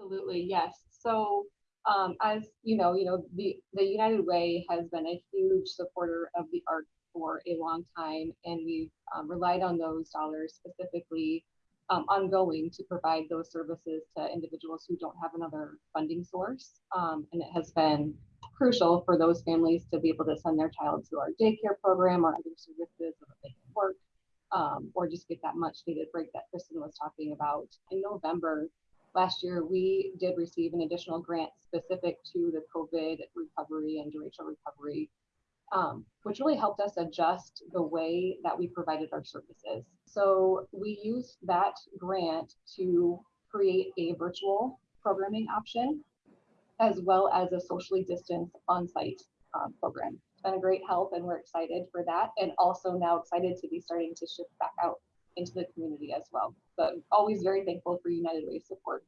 Absolutely, yes. So um, as you know, you know, the, the United Way has been a huge supporter of the Arc for a long time, and we've um, relied on those dollars specifically um, ongoing to provide those services to individuals who don't have another funding source. Um, and it has been crucial for those families to be able to send their child to our daycare program or other services so that they can work um, or just get that much needed break that Kristen was talking about. In November last year, we did receive an additional grant specific to the COVID recovery and derecho recovery, um, which really helped us adjust the way that we provided our services. So we used that grant to create a virtual programming option as well as a socially distanced on-site um, program. It's been a great help and we're excited for that and also now excited to be starting to shift back out into the community as well. But always very thankful for United Way support